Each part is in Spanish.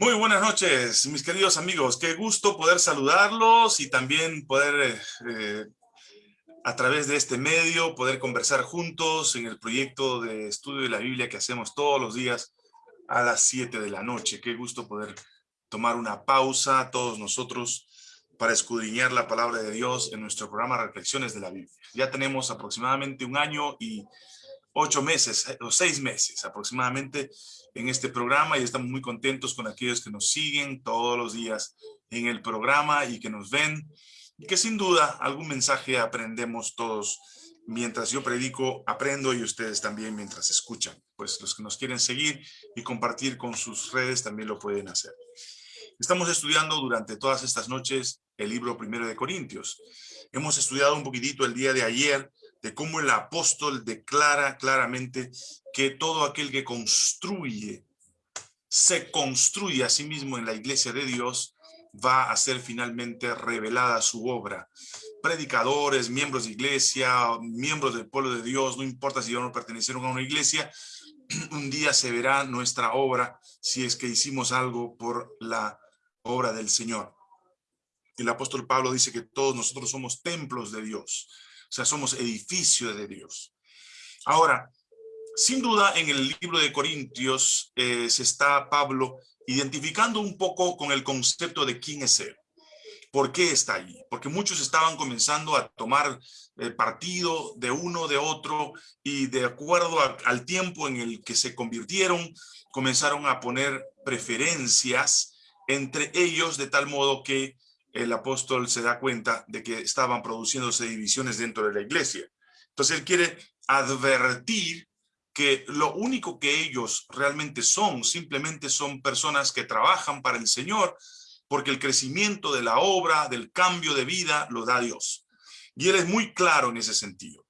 Muy buenas noches, mis queridos amigos. Qué gusto poder saludarlos y también poder, eh, a través de este medio, poder conversar juntos en el proyecto de estudio de la Biblia que hacemos todos los días a las 7 de la noche. Qué gusto poder tomar una pausa todos nosotros para escudriñar la palabra de Dios en nuestro programa Reflexiones de la Biblia. Ya tenemos aproximadamente un año y ocho meses, eh, o seis meses aproximadamente, en este programa y estamos muy contentos con aquellos que nos siguen todos los días en el programa y que nos ven y que sin duda algún mensaje aprendemos todos mientras yo predico, aprendo y ustedes también mientras escuchan. Pues los que nos quieren seguir y compartir con sus redes también lo pueden hacer. Estamos estudiando durante todas estas noches el libro primero de Corintios. Hemos estudiado un poquitito el día de ayer de cómo el apóstol declara claramente que todo aquel que construye, se construye a sí mismo en la iglesia de Dios, va a ser finalmente revelada su obra. Predicadores, miembros de iglesia, miembros del pueblo de Dios, no importa si ya no pertenecieron a una iglesia, un día se verá nuestra obra si es que hicimos algo por la obra del Señor. El apóstol Pablo dice que todos nosotros somos templos de Dios, o sea, somos edificio de Dios. Ahora, sin duda, en el libro de Corintios eh, se está Pablo identificando un poco con el concepto de quién es él. ¿Por qué está allí? Porque muchos estaban comenzando a tomar eh, partido de uno, de otro, y de acuerdo al tiempo en el que se convirtieron, comenzaron a poner preferencias entre ellos, de tal modo que el apóstol se da cuenta de que estaban produciéndose divisiones dentro de la iglesia. Entonces él quiere advertir que lo único que ellos realmente son, simplemente son personas que trabajan para el Señor, porque el crecimiento de la obra, del cambio de vida, lo da Dios. Y él es muy claro en ese sentido.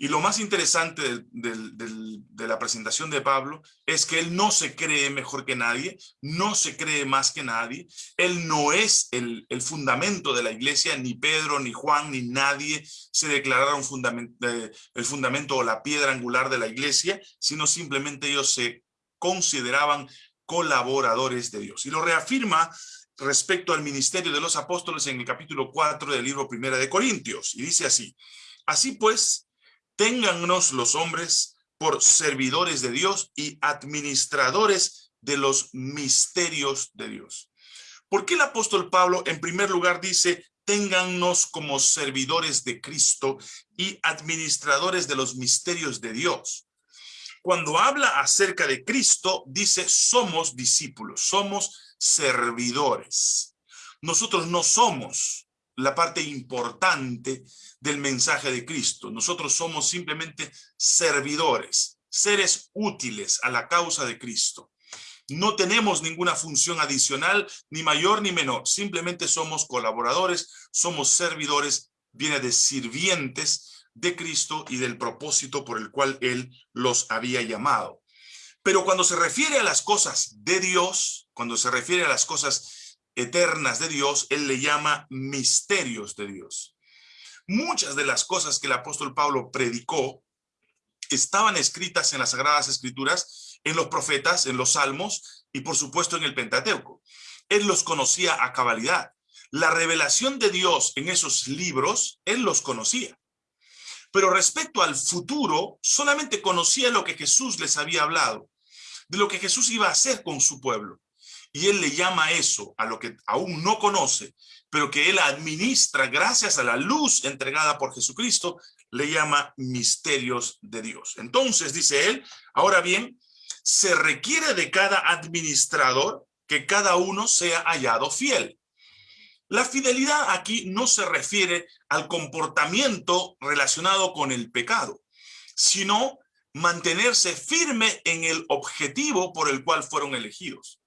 Y lo más interesante de la presentación de Pablo es que él no se cree mejor que nadie, no se cree más que nadie, él no es el, fundamento de la iglesia, ni Pedro, ni Juan, ni nadie se declararon fundamento, eh, el fundamento o la piedra angular de la iglesia, sino simplemente ellos se consideraban colaboradores de Dios. Y lo reafirma respecto al ministerio de los apóstoles en el capítulo 4 del libro primera de Corintios, y dice así, Así pues, téngannos los hombres por servidores de Dios y administradores de los misterios de Dios. ¿Por qué el apóstol Pablo en primer lugar dice, téngannos como servidores de Cristo y administradores de los misterios de Dios? Cuando habla acerca de Cristo, dice, somos discípulos, somos servidores. Nosotros no somos la parte importante del mensaje de Cristo. Nosotros somos simplemente servidores, seres útiles a la causa de Cristo. No tenemos ninguna función adicional, ni mayor ni menor. Simplemente somos colaboradores, somos servidores, viene de sirvientes de Cristo y del propósito por el cual Él los había llamado. Pero cuando se refiere a las cosas de Dios, cuando se refiere a las cosas eternas de Dios, él le llama misterios de Dios. Muchas de las cosas que el apóstol Pablo predicó estaban escritas en las Sagradas Escrituras, en los profetas, en los salmos y por supuesto en el Pentateuco. Él los conocía a cabalidad. La revelación de Dios en esos libros, él los conocía. Pero respecto al futuro, solamente conocía lo que Jesús les había hablado, de lo que Jesús iba a hacer con su pueblo. Y él le llama eso a lo que aún no conoce, pero que él administra gracias a la luz entregada por Jesucristo, le llama misterios de Dios. Entonces, dice él, ahora bien, se requiere de cada administrador que cada uno sea hallado fiel. La fidelidad aquí no se refiere al comportamiento relacionado con el pecado, sino mantenerse firme en el objetivo por el cual fueron elegidos.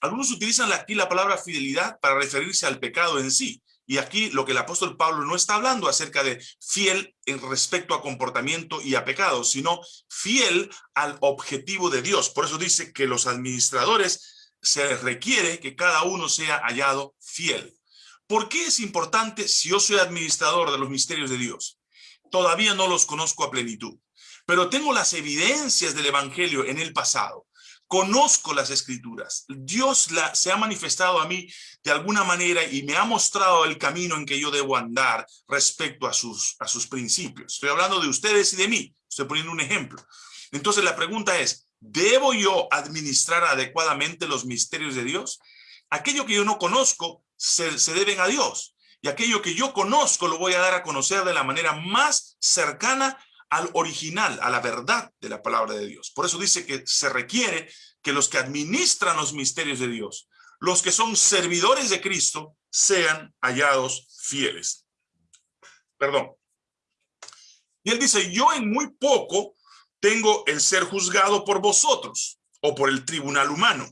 Algunos utilizan aquí la palabra fidelidad para referirse al pecado en sí. Y aquí lo que el apóstol Pablo no está hablando acerca de fiel en respecto a comportamiento y a pecado, sino fiel al objetivo de Dios. Por eso dice que los administradores se requiere que cada uno sea hallado fiel. ¿Por qué es importante si yo soy administrador de los misterios de Dios? Todavía no los conozco a plenitud, pero tengo las evidencias del evangelio en el pasado conozco las escrituras. Dios la, se ha manifestado a mí de alguna manera y me ha mostrado el camino en que yo debo andar respecto a sus, a sus principios. Estoy hablando de ustedes y de mí. Estoy poniendo un ejemplo. Entonces la pregunta es, ¿debo yo administrar adecuadamente los misterios de Dios? Aquello que yo no conozco se, se deben a Dios. Y aquello que yo conozco lo voy a dar a conocer de la manera más cercana al original, a la verdad de la palabra de Dios. Por eso dice que se requiere que los que administran los misterios de Dios, los que son servidores de Cristo, sean hallados fieles. Perdón. Y él dice, yo en muy poco tengo el ser juzgado por vosotros o por el tribunal humano.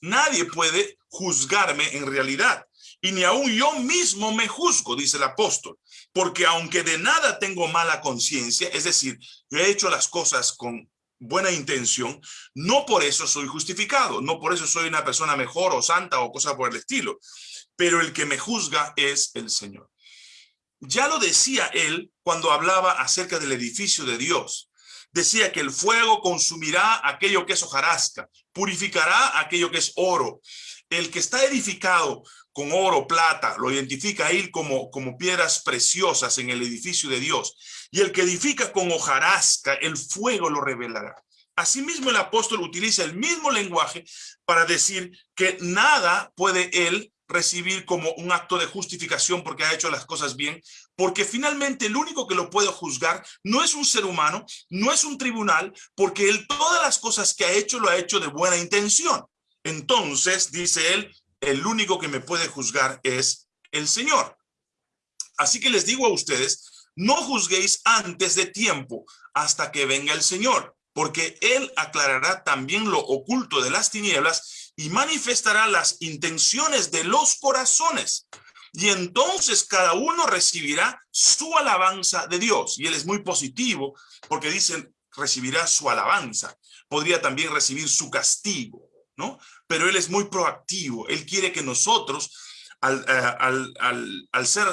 Nadie puede juzgarme en realidad, y ni aún yo mismo me juzgo, dice el apóstol porque aunque de nada tengo mala conciencia, es decir, yo he hecho las cosas con buena intención, no por eso soy justificado, no por eso soy una persona mejor o santa o cosa por el estilo, pero el que me juzga es el Señor. Ya lo decía él cuando hablaba acerca del edificio de Dios. Decía que el fuego consumirá aquello que es hojarasca, purificará aquello que es oro. El que está edificado con oro, plata, lo identifica él como, como piedras preciosas en el edificio de Dios. Y el que edifica con hojarasca, el fuego lo revelará. Asimismo, el apóstol utiliza el mismo lenguaje para decir que nada puede él recibir como un acto de justificación porque ha hecho las cosas bien, porque finalmente el único que lo puede juzgar no es un ser humano, no es un tribunal, porque él todas las cosas que ha hecho lo ha hecho de buena intención. Entonces, dice él, el único que me puede juzgar es el Señor. Así que les digo a ustedes, no juzguéis antes de tiempo hasta que venga el Señor, porque Él aclarará también lo oculto de las tinieblas y manifestará las intenciones de los corazones. Y entonces cada uno recibirá su alabanza de Dios. Y Él es muy positivo porque dicen, recibirá su alabanza. Podría también recibir su castigo, ¿no? Pero él es muy proactivo. Él quiere que nosotros, al, eh, ser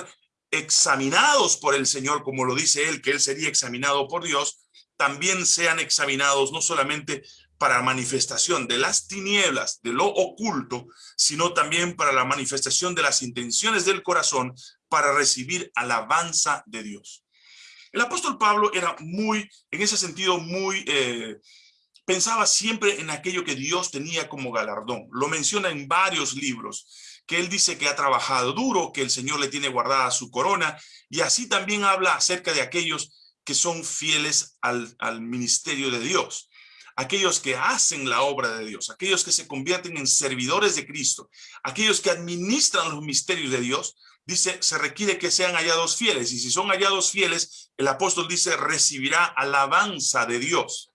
examinados por el Señor, como lo dice él, que él sería examinado por Dios, también sean examinados no solamente para manifestación de las tinieblas, de lo oculto, sino también para la manifestación de las intenciones del corazón para recibir alabanza de Dios. El apóstol Pablo era muy, en ese sentido, muy eh, pensaba siempre en aquello que Dios tenía como galardón. Lo menciona en varios libros, que él dice que ha trabajado duro, que el Señor le tiene guardada su corona, y así también habla acerca de aquellos que son fieles al, al ministerio de Dios aquellos que hacen la obra de Dios, aquellos que se convierten en servidores de Cristo, aquellos que administran los misterios de Dios, dice, se requiere que sean hallados fieles. Y si son hallados fieles, el apóstol dice, recibirá alabanza de Dios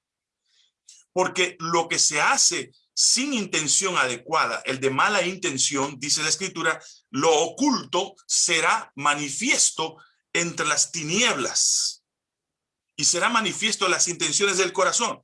porque lo que se hace sin intención adecuada, el de mala intención, dice la escritura, lo oculto será manifiesto entre las tinieblas y será manifiesto las intenciones del corazón.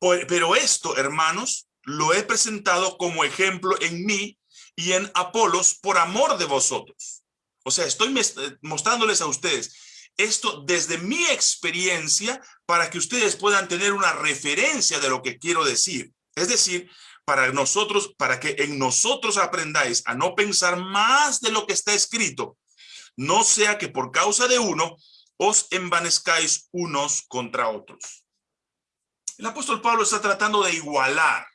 Pero esto, hermanos, lo he presentado como ejemplo en mí y en Apolos por amor de vosotros. O sea, estoy mostrándoles a ustedes esto desde mi experiencia para que ustedes puedan tener una referencia de lo que quiero decir. Es decir, para nosotros, para que en nosotros aprendáis a no pensar más de lo que está escrito, no sea que por causa de uno os envanezcáis unos contra otros. El apóstol Pablo está tratando de igualar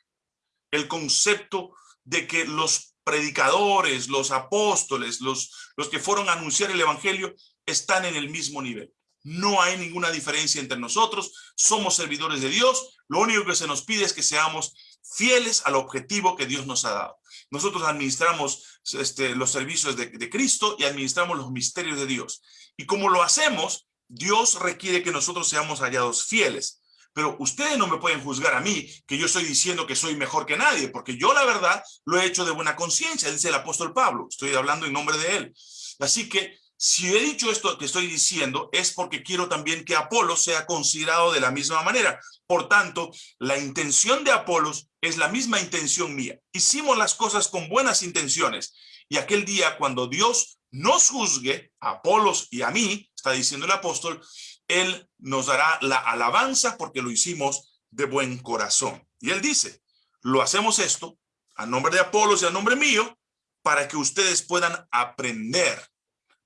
el concepto de que los predicadores, los apóstoles, los, los que fueron a anunciar el evangelio, están en el mismo nivel. No hay ninguna diferencia entre nosotros, somos servidores de Dios, lo único que se nos pide es que seamos fieles al objetivo que Dios nos ha dado. Nosotros administramos este, los servicios de, de Cristo y administramos los misterios de Dios. Y como lo hacemos, Dios requiere que nosotros seamos hallados fieles. Pero ustedes no me pueden juzgar a mí, que yo estoy diciendo que soy mejor que nadie, porque yo la verdad lo he hecho de buena conciencia, dice el apóstol Pablo. Estoy hablando en nombre de él. Así que si he dicho esto que estoy diciendo es porque quiero también que Apolo sea considerado de la misma manera. Por tanto, la intención de Apolos es la misma intención mía. Hicimos las cosas con buenas intenciones. Y aquel día cuando Dios nos juzgue, a Apolos y a mí, está diciendo el apóstol, Él nos dará la alabanza porque lo hicimos de buen corazón. Y él dice, lo hacemos esto a nombre de Apolos y a nombre mío, para que ustedes puedan aprender,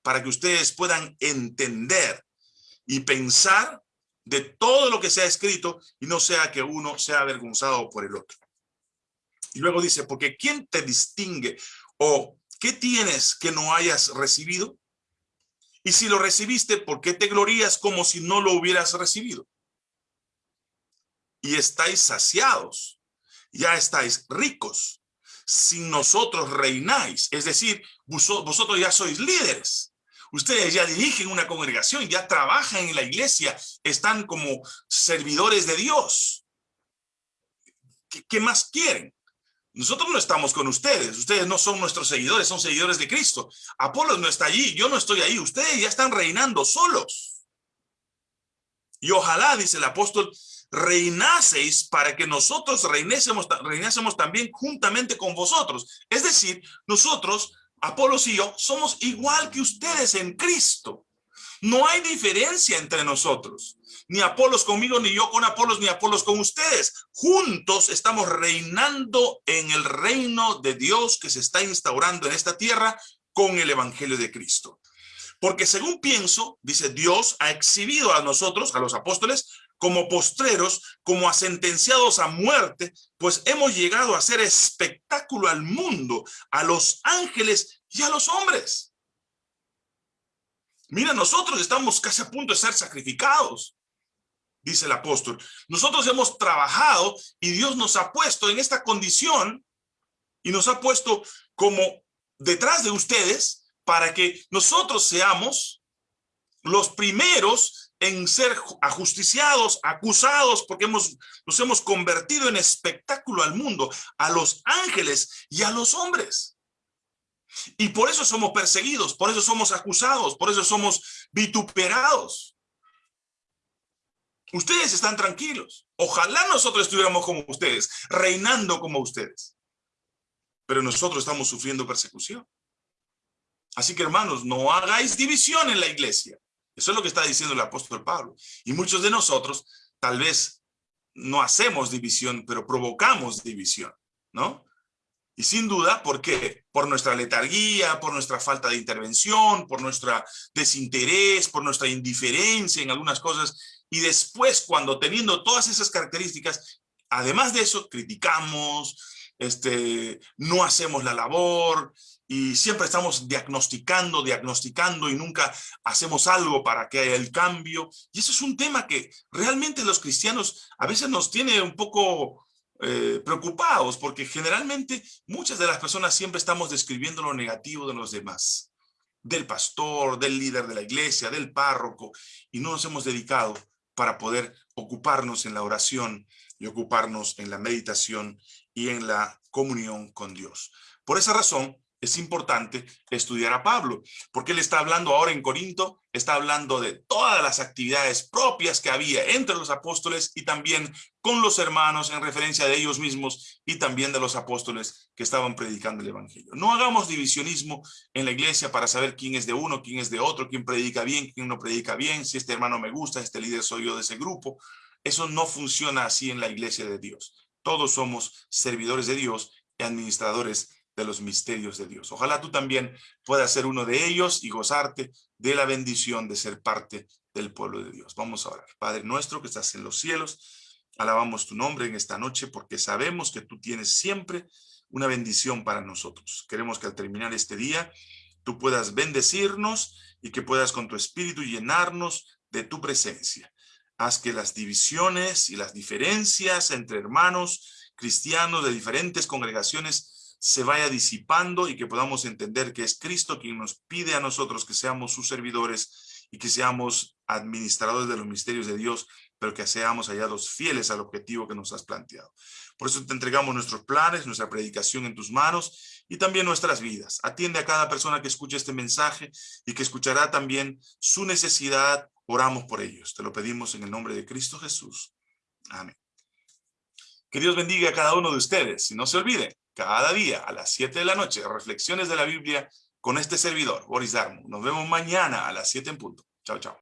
para que ustedes puedan entender y pensar de todo lo que se ha escrito y no sea que uno sea avergonzado por el otro. Y luego dice, porque ¿quién te distingue? ¿O qué tienes que no hayas recibido? Y si lo recibiste, ¿por qué te glorías como si no lo hubieras recibido? Y estáis saciados, ya estáis ricos, sin nosotros reináis. Es decir, vosotros ya sois líderes. Ustedes ya dirigen una congregación, ya trabajan en la iglesia, están como servidores de Dios. ¿Qué, más quieren? Nosotros no estamos con ustedes, ustedes no son nuestros seguidores, son seguidores de Cristo. Apolos no está allí, yo no estoy ahí, ustedes ya están reinando solos. Y ojalá, dice el apóstol, reinaseis para que nosotros reinásemos, reinásemos también juntamente con vosotros. Es decir, nosotros Apolos y yo somos igual que ustedes en Cristo. No hay diferencia entre nosotros. Ni Apolos conmigo, ni yo con Apolos, ni Apolos con ustedes. Juntos estamos reinando en el reino de Dios que se está instaurando en esta tierra con el evangelio de Cristo. Porque según pienso, dice Dios ha exhibido a nosotros, a los apóstoles, como postreros, como a sentenciados a muerte, pues hemos llegado a hacer espectáculo al mundo, a los ángeles y a los hombres. Mira, nosotros estamos casi a punto de ser sacrificados, dice el apóstol. Nosotros hemos trabajado y Dios nos ha puesto en esta condición y nos ha puesto como detrás de ustedes para que nosotros seamos los primeros en ser ajusticiados, acusados, porque hemos, nos hemos convertido en espectáculo al mundo, a los ángeles y a los hombres. Y por eso somos perseguidos, por eso somos acusados, por eso somos vituperados. Ustedes están tranquilos. Ojalá nosotros estuviéramos como ustedes, reinando como ustedes. Pero nosotros estamos sufriendo persecución. Así que hermanos, no hagáis división en la iglesia. Eso es lo que está diciendo el apóstol Pablo. Y muchos de nosotros tal vez no hacemos división, pero provocamos división, ¿no? Y sin duda, ¿por qué? Por nuestra letargía, por nuestra falta de intervención, por nuestro desinterés, por nuestra indiferencia en algunas cosas. Y después, cuando teniendo todas esas características, además de eso, criticamos, este, no hacemos la labor, y siempre estamos diagnosticando, diagnosticando y nunca hacemos algo para que haya el cambio. Y eso es un tema que realmente los cristianos a veces nos tiene un poco eh, preocupados porque generalmente muchas de las personas siempre estamos describiendo lo negativo de los demás, del pastor, del líder de la iglesia, del párroco, y no nos hemos dedicado para poder ocuparnos en la oración y ocuparnos en la meditación y en la comunión con Dios. Por esa razón, es importante estudiar a Pablo, porque él está hablando ahora en Corinto, está hablando de todas las actividades propias que había entre los apóstoles y también con los hermanos en referencia de ellos mismos y también de los apóstoles que estaban predicando el evangelio. No hagamos divisionismo en la iglesia para saber quién es de uno, quién es de otro, quién predica bien, quién no predica bien, si este hermano me gusta, este líder soy yo de ese grupo. Eso no funciona así en la iglesia de Dios. Todos somos servidores de Dios y administradores de los misterios de Dios. Ojalá tú también puedas ser uno de ellos y gozarte de la bendición de ser parte del pueblo de Dios. Vamos a orar. Padre nuestro que estás en los cielos, alabamos tu nombre en esta noche porque sabemos que tú tienes siempre una bendición para nosotros. Queremos que al terminar este día tú puedas bendecirnos y que puedas con tu espíritu llenarnos de tu presencia. Haz que las divisiones y las diferencias entre hermanos cristianos de diferentes congregaciones se vaya disipando y que podamos entender que es Cristo quien nos pide a nosotros que seamos sus servidores y que seamos administradores de los misterios de Dios, pero que seamos hallados fieles al objetivo que nos has planteado. Por eso te entregamos nuestros planes, nuestra predicación en tus manos y también nuestras vidas. Atiende a cada persona que escuche este mensaje y que escuchará también su necesidad. Oramos por ellos. Te lo pedimos en el nombre de Cristo Jesús. Amén. Que Dios bendiga a cada uno de ustedes. Y no se olviden, cada día a las 7 de la noche, reflexiones de la Biblia con este servidor, Boris Darmo. Nos vemos mañana a las 7 en punto. Chao, chao.